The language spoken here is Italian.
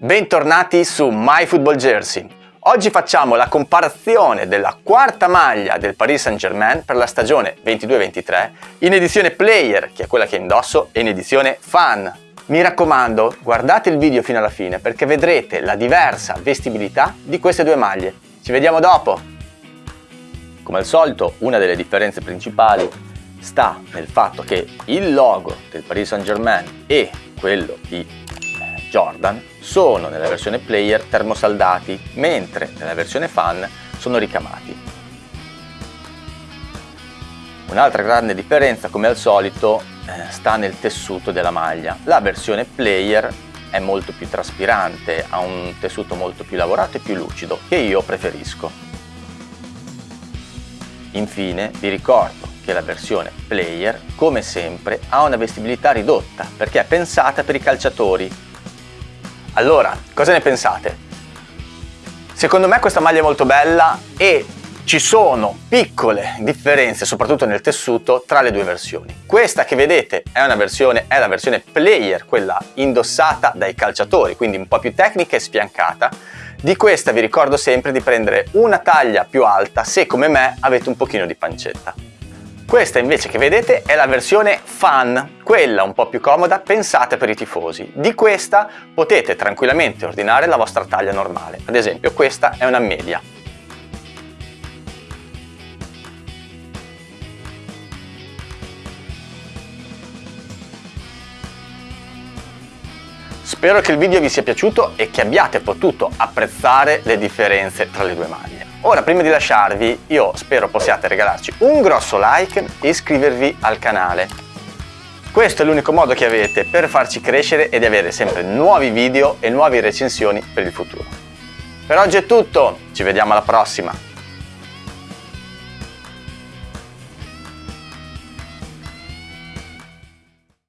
Bentornati su MyFootballJersey. Oggi facciamo la comparazione della quarta maglia del Paris Saint-Germain per la stagione 22-23 in edizione Player, che è quella che indosso, e in edizione Fan. Mi raccomando, guardate il video fino alla fine perché vedrete la diversa vestibilità di queste due maglie. Ci vediamo dopo! Come al solito, una delle differenze principali sta nel fatto che il logo del Paris Saint-Germain e quello di Jordan sono nella versione player termosaldati, mentre nella versione fan sono ricamati. Un'altra grande differenza, come al solito, eh, sta nel tessuto della maglia. La versione player è molto più traspirante, ha un tessuto molto più lavorato e più lucido, che io preferisco. Infine vi ricordo che la versione player, come sempre, ha una vestibilità ridotta perché è pensata per i calciatori allora, cosa ne pensate? Secondo me questa maglia è molto bella e ci sono piccole differenze, soprattutto nel tessuto, tra le due versioni. Questa che vedete è, versione, è la versione player, quella indossata dai calciatori, quindi un po' più tecnica e sfiancata. Di questa vi ricordo sempre di prendere una taglia più alta se come me avete un pochino di pancetta. Questa invece che vedete è la versione Fan, quella un po' più comoda pensata per i tifosi. Di questa potete tranquillamente ordinare la vostra taglia normale, ad esempio questa è una media. Spero che il video vi sia piaciuto e che abbiate potuto apprezzare le differenze tra le due maglie. Ora, prima di lasciarvi, io spero possiate regalarci un grosso like e iscrivervi al canale. Questo è l'unico modo che avete per farci crescere e avere sempre nuovi video e nuove recensioni per il futuro. Per oggi è tutto, ci vediamo alla prossima!